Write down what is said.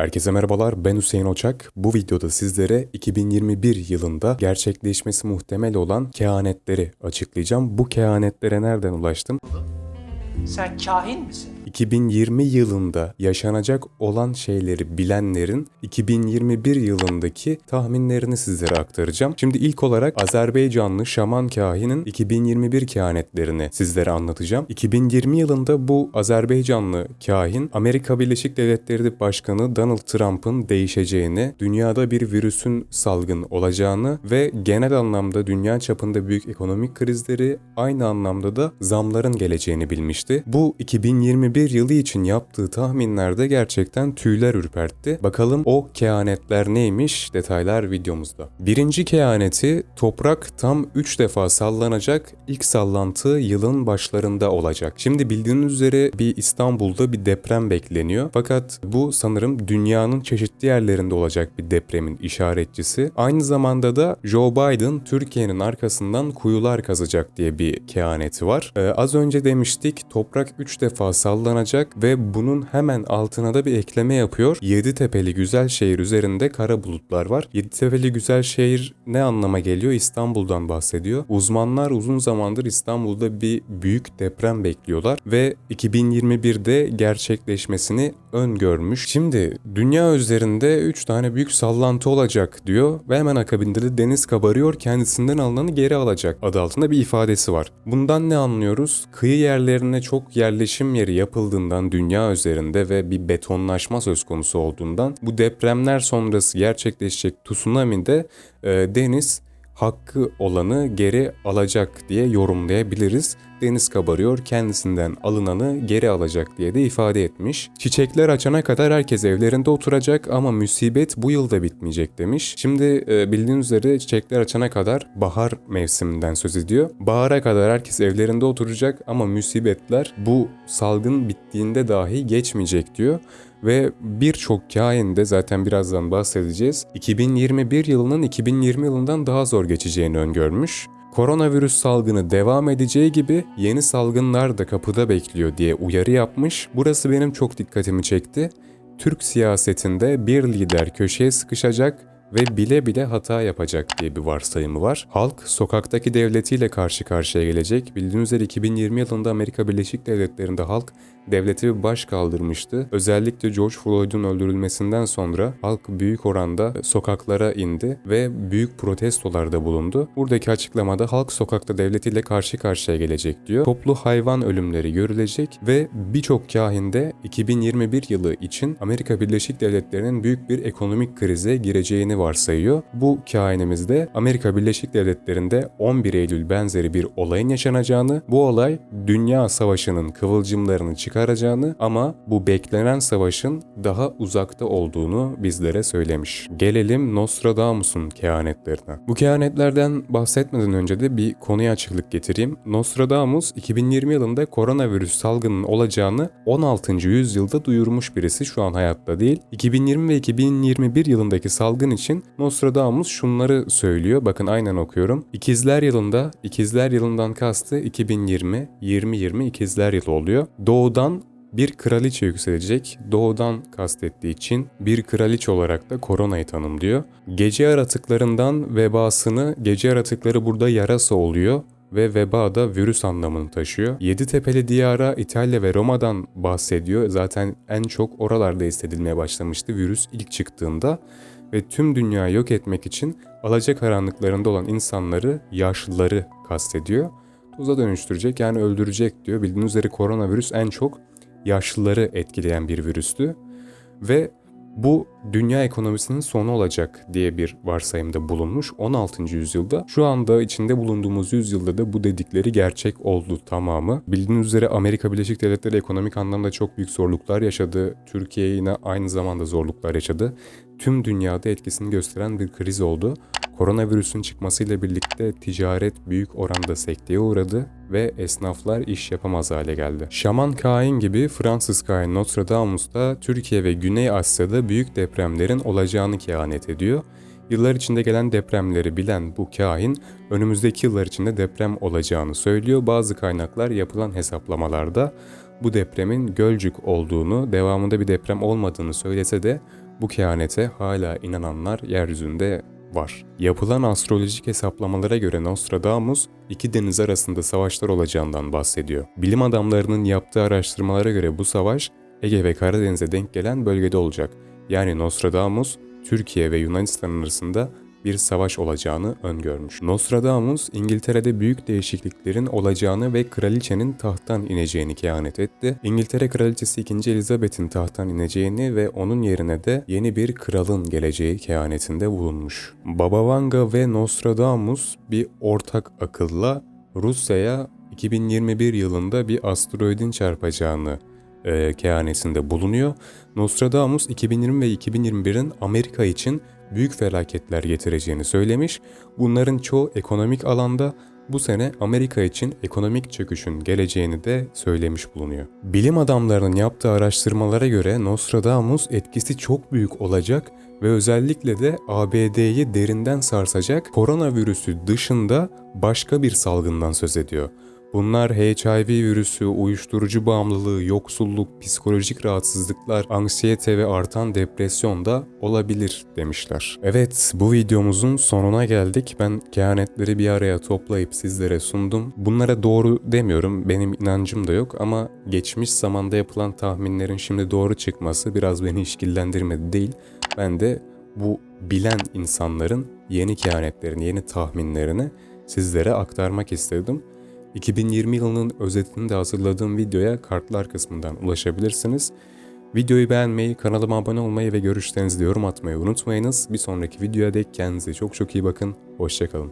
Herkese merhabalar ben Hüseyin Oçak. Bu videoda sizlere 2021 yılında gerçekleşmesi muhtemel olan kehanetleri açıklayacağım. Bu kehanetlere nereden ulaştım? Sen kahin misin? 2020 yılında yaşanacak olan şeyleri bilenlerin 2021 yılındaki tahminlerini sizlere aktaracağım. Şimdi ilk olarak Azerbaycanlı şaman kahinin 2021 kehanetlerini sizlere anlatacağım. 2020 yılında bu Azerbaycanlı kahin Amerika Birleşik Devletleri Başkanı Donald Trump'ın değişeceğini, dünyada bir virüsün salgın olacağını ve genel anlamda dünya çapında büyük ekonomik krizleri aynı anlamda da zamların geleceğini bilmişti. Bu 2021 yılı için yaptığı tahminlerde gerçekten tüyler ürpertti. Bakalım o kehanetler neymiş detaylar videomuzda. Birinci kehaneti toprak tam 3 defa sallanacak. İlk sallantı yılın başlarında olacak. Şimdi bildiğiniz üzere bir İstanbul'da bir deprem bekleniyor. Fakat bu sanırım dünyanın çeşitli yerlerinde olacak bir depremin işaretçisi. Aynı zamanda da Joe Biden Türkiye'nin arkasından kuyular kazacak diye bir kehaneti var. Ee, az önce demiştik toprak 3 defa sallanacak ve bunun hemen altına da bir ekleme yapıyor. Yeditepe'li güzel şehir üzerinde kara bulutlar var. Yeditepe'li güzel şehir ne anlama geliyor? İstanbul'dan bahsediyor. Uzmanlar uzun zamandır İstanbul'da bir büyük deprem bekliyorlar ve 2021'de gerçekleşmesini öngörmüş. Şimdi dünya üzerinde 3 tane büyük sallantı olacak diyor ve hemen akabinde de deniz kabarıyor kendisinden alınanı geri alacak adı altında bir ifadesi var. Bundan ne anlıyoruz? Kıyı yerlerine çok yerleşim yeri yapıldığından dünya üzerinde ve bir betonlaşma söz konusu olduğundan bu depremler sonrası gerçekleşecek tsunami'de e, deniz hakkı olanı geri alacak diye yorumlayabiliriz. Deniz kabarıyor, kendisinden alınanı geri alacak diye de ifade etmiş. Çiçekler açana kadar herkes evlerinde oturacak ama musibet bu yılda bitmeyecek demiş. Şimdi e, bildiğiniz üzere çiçekler açana kadar bahar mevsiminden söz ediyor. Bahara kadar herkes evlerinde oturacak ama musibetler bu salgın bittiğinde dahi geçmeyecek diyor ve birçok kain de zaten birazdan bahsedeceğiz. 2021 yılının 2020 yılından daha zor geçeceğini öngörmüş. Koronavirüs salgını devam edeceği gibi yeni salgınlar da kapıda bekliyor diye uyarı yapmış. Burası benim çok dikkatimi çekti. Türk siyasetinde bir lider köşeye sıkışacak ve bile bile hata yapacak diye bir varsayımı var. Halk sokaktaki devletiyle karşı karşıya gelecek. Bildiğiniz üzere 2020 yılında Amerika Birleşik Devletleri'nde halk devlete bir baş kaldırmıştı. Özellikle George Floyd'un öldürülmesinden sonra halk büyük oranda sokaklara indi ve büyük protestolarda bulundu. Buradaki açıklamada halk sokakta devletiyle karşı karşıya gelecek diyor. Toplu hayvan ölümleri görülecek ve birçok kahinde 2021 yılı için Amerika Birleşik Devletleri'nin büyük bir ekonomik krize gireceğini varsayıyor. Bu kainimizde Amerika Birleşik Devletleri'nde 11 Eylül benzeri bir olayın yaşanacağını, bu olay dünya savaşının kıvılcımlarını çıkaracağını ama bu beklenen savaşın daha uzakta olduğunu bizlere söylemiş. Gelelim Nostradamus'un kehanetlerine. Bu kehanetlerden bahsetmeden önce de bir konuya açıklık getireyim. Nostradamus 2020 yılında koronavirüs salgının olacağını 16. yüzyılda duyurmuş birisi şu an hayatta değil. 2020 ve 2021 yılındaki salgın için Nostradamus şunları söylüyor. Bakın aynen okuyorum. İkizler yılında, ikizler yılından kastı 2020, 2020 ikizler yılı oluyor. Doğudan bir kraliçe yükselecek. Doğudan kastettiği için bir kraliçe olarak da koronayı tanımlıyor. Gece yaratıklarından vebasını, gece yaratıkları burada yarasa oluyor ve veba da virüs anlamını taşıyor. Yeditepe'li diyara İtalya ve Roma'dan bahsediyor. Zaten en çok oralarda hissedilmeye başlamıştı virüs ilk çıktığında ve tüm dünyayı yok etmek için alacakaranlıklarında olan insanları, yaşlıları kastediyor. Tuza dönüştürecek yani öldürecek diyor. Bildiğiniz üzere koronavirüs en çok yaşlıları etkileyen bir virüstü ve bu dünya ekonomisinin sonu olacak diye bir varsayımda bulunmuş 16. yüzyılda. Şu anda içinde bulunduğumuz yüzyılda da bu dedikleri gerçek oldu tamamı. Bildiğiniz üzere Amerika Birleşik Devletleri ekonomik anlamda çok büyük zorluklar yaşadı. Türkiye yine aynı zamanda zorluklar yaşadı. Tüm dünyada etkisini gösteren bir kriz oldu. Koronavirüsün çıkmasıyla birlikte ticaret büyük oranda sekteye uğradı ve esnaflar iş yapamaz hale geldi. Şaman Kain gibi Fransız Kain Nostradamus da Türkiye ve Güney Asya'da büyük depremlerin olacağını kehanet ediyor. Yıllar içinde gelen depremleri bilen bu kahin önümüzdeki yıllar içinde deprem olacağını söylüyor. Bazı kaynaklar yapılan hesaplamalarda bu depremin Gölcük olduğunu, devamında bir deprem olmadığını söylese de bu kehanete hala inananlar yeryüzünde var. Yapılan astrolojik hesaplamalara göre Nostradamus iki deniz arasında savaşlar olacağından bahsediyor. Bilim adamlarının yaptığı araştırmalara göre bu savaş Ege ve Karadeniz'e denk gelen bölgede olacak. Yani Nostradamus Türkiye ve Yunanistan arasında bir savaş olacağını öngörmüş. Nostradamus İngiltere'de büyük değişikliklerin olacağını ve kraliçenin tahttan ineceğini kehanet etti. İngiltere kraliçesi 2. Elizabeth'in tahttan ineceğini ve onun yerine de yeni bir kralın geleceği kehanetinde bulunmuş. Baba Vanga ve Nostradamus bir ortak akılla Rusya'ya 2021 yılında bir asteroidin çarpacağını e, kehanetinde bulunuyor. Nostradamus 2020 ve 2021'in Amerika için büyük felaketler getireceğini söylemiş. Bunların çoğu ekonomik alanda bu sene Amerika için ekonomik çöküşün geleceğini de söylemiş bulunuyor. Bilim adamlarının yaptığı araştırmalara göre Nostradamus etkisi çok büyük olacak ve özellikle de ABD'yi derinden sarsacak koronavirüsü dışında başka bir salgından söz ediyor. Bunlar HIV virüsü, uyuşturucu bağımlılığı, yoksulluk, psikolojik rahatsızlıklar, anksiyete ve artan depresyon da olabilir demişler. Evet bu videomuzun sonuna geldik. Ben kehanetleri bir araya toplayıp sizlere sundum. Bunlara doğru demiyorum. Benim inancım da yok ama geçmiş zamanda yapılan tahminlerin şimdi doğru çıkması biraz beni işkillendirmedi değil. Ben de bu bilen insanların yeni kehanetlerini, yeni tahminlerini sizlere aktarmak istedim. 2020 yılının özetini de hazırladığım videoya kartlar kısmından ulaşabilirsiniz. Videoyu beğenmeyi, kanalıma abone olmayı ve görüşlerinizi yorum atmayı unutmayınız. Bir sonraki videoya dek kendinize çok çok iyi bakın. Hoşçakalın.